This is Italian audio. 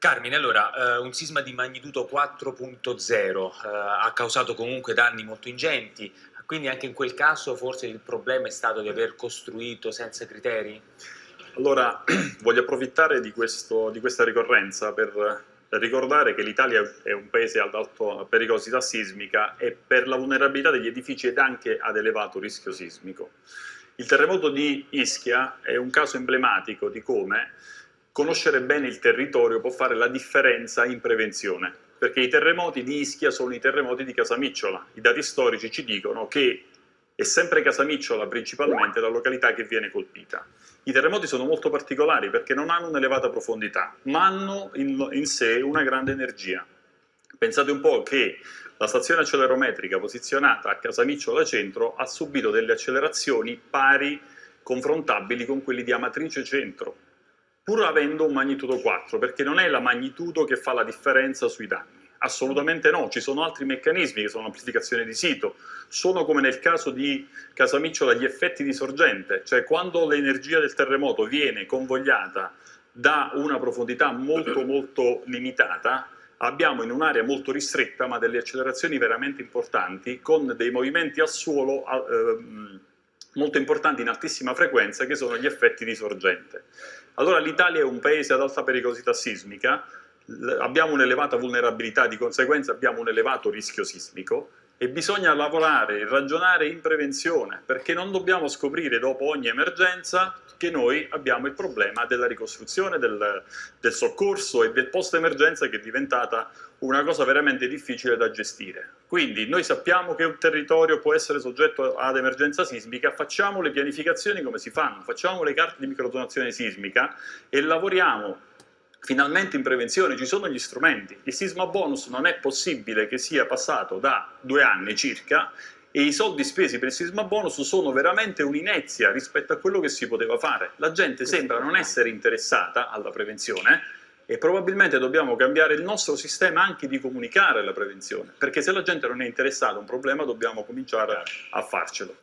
Carmine, allora, eh, un sisma di magnitudo 4.0 eh, ha causato comunque danni molto ingenti, quindi anche in quel caso forse il problema è stato di aver costruito senza criteri? Allora, voglio approfittare di, questo, di questa ricorrenza per ricordare che l'Italia è un paese ad alta pericolosità sismica e per la vulnerabilità degli edifici ed anche ad elevato rischio sismico. Il terremoto di Ischia è un caso emblematico di come conoscere bene il territorio può fare la differenza in prevenzione, perché i terremoti di Ischia sono i terremoti di Casamicciola. I dati storici ci dicono che è sempre Casamicciola principalmente la località che viene colpita. I terremoti sono molto particolari perché non hanno un'elevata profondità, ma hanno in, in sé una grande energia. Pensate un po' che la stazione accelerometrica posizionata a Casamicciola Centro ha subito delle accelerazioni pari, confrontabili con quelli di Amatrice Centro, pur avendo un magnitudo 4, perché non è la magnitudo che fa la differenza sui danni. Assolutamente no, ci sono altri meccanismi che sono l'amplificazione di sito, sono come nel caso di Casamicciola gli effetti di sorgente, cioè quando l'energia del terremoto viene convogliata da una profondità molto molto limitata, abbiamo in un'area molto ristretta ma delle accelerazioni veramente importanti con dei movimenti al suolo eh, molto importanti in altissima frequenza che sono gli effetti di sorgente. Allora l'Italia è un paese ad alta pericolosità sismica, abbiamo un'elevata vulnerabilità, di conseguenza abbiamo un elevato rischio sismico e bisogna lavorare e ragionare in prevenzione perché non dobbiamo scoprire dopo ogni emergenza che noi abbiamo il problema della ricostruzione, del, del soccorso e del post-emergenza che è diventata una cosa veramente difficile da gestire. Quindi noi sappiamo che un territorio può essere soggetto ad emergenza sismica, facciamo le pianificazioni come si fanno, facciamo le carte di microzonazione sismica e lavoriamo finalmente in prevenzione ci sono gli strumenti. Il sisma bonus non è possibile che sia passato da due anni circa e i soldi spesi per il sisma bonus sono veramente un'inezia rispetto a quello che si poteva fare. La gente sembra non essere interessata alla prevenzione e probabilmente dobbiamo cambiare il nostro sistema anche di comunicare la prevenzione, perché se la gente non è interessata a un problema dobbiamo cominciare a farcelo.